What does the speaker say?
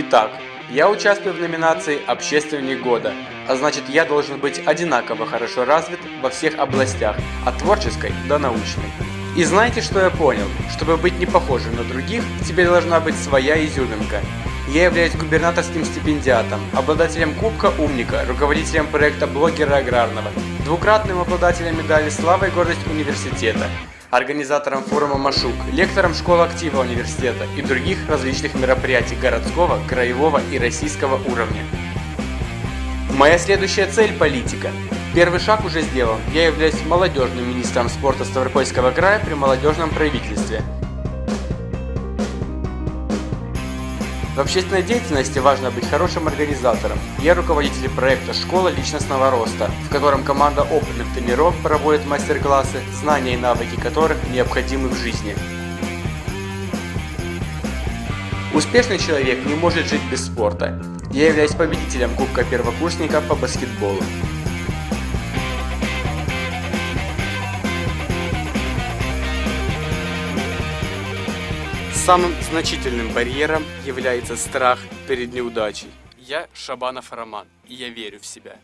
Итак, я участвую в номинации «Общественник года», а значит я должен быть одинаково хорошо развит во всех областях, от творческой до научной. И знаете, что я понял? Чтобы быть не похожим на других, тебе должна быть своя изюминка. Я являюсь губернаторским стипендиатом, обладателем Кубка Умника, руководителем проекта Блогера Аграрного, двукратным обладателем медали «Слава и гордость университета», организатором форума Машук, лектором школы актива университета и других различных мероприятий городского, краевого и российского уровня. Моя следующая цель – политика. Первый шаг уже сделан. Я являюсь молодежным министром спорта Ставропольского края при молодежном правительстве. В общественной деятельности важно быть хорошим организатором. Я руководитель проекта «Школа личностного роста», в котором команда опытных тренеров проводит мастер-классы, знания и навыки которых необходимы в жизни. Успешный человек не может жить без спорта. Я являюсь победителем Кубка первокурсника по баскетболу. Самым значительным барьером является страх перед неудачей. Я Шабанов Роман, и я верю в себя.